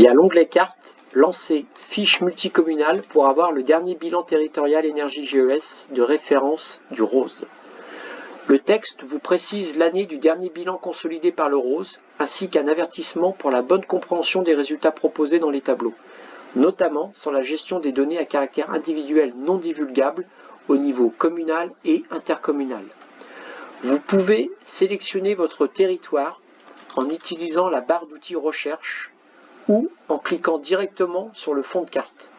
Via l'onglet Carte, lancez Fiche multicommunale pour avoir le dernier bilan territorial énergie GES de référence du ROSE. Le texte vous précise l'année du dernier bilan consolidé par le ROSE, ainsi qu'un avertissement pour la bonne compréhension des résultats proposés dans les tableaux, notamment sur la gestion des données à caractère individuel non divulgable au niveau communal et intercommunal. Vous pouvez sélectionner votre territoire en utilisant la barre d'outils recherche ou en cliquant directement sur le fond de carte.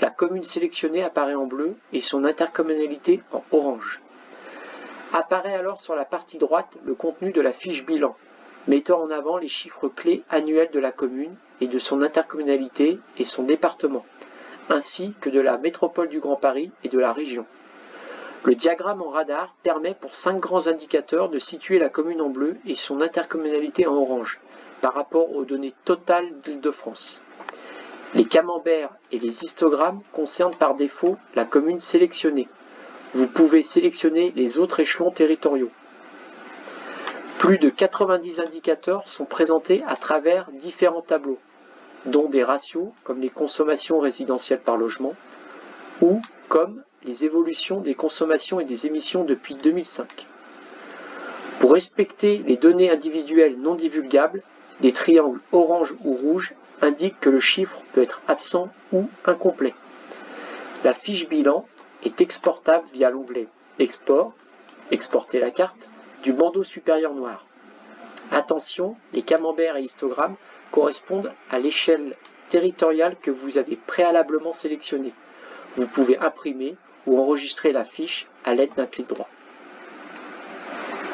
La commune sélectionnée apparaît en bleu et son intercommunalité en orange. Apparaît alors sur la partie droite le contenu de la fiche bilan, mettant en avant les chiffres clés annuels de la commune et de son intercommunalité et son département, ainsi que de la métropole du Grand Paris et de la région. Le diagramme en radar permet pour cinq grands indicateurs de situer la commune en bleu et son intercommunalité en orange par rapport aux données totales d'Île-de-France. Les camemberts et les histogrammes concernent par défaut la commune sélectionnée, vous pouvez sélectionner les autres échelons territoriaux. Plus de 90 indicateurs sont présentés à travers différents tableaux, dont des ratios comme les consommations résidentielles par logement ou comme les évolutions des consommations et des émissions depuis 2005. Pour respecter les données individuelles non divulgables, des triangles orange ou rouge indiquent que le chiffre peut être absent ou incomplet. La fiche bilan est exportable via l'onglet Export, exporter la carte, du bandeau supérieur noir. Attention, les camemberts et histogrammes correspondent à l'échelle territoriale que vous avez préalablement sélectionnée. Vous pouvez imprimer ou enregistrer la fiche à l'aide d'un clic droit.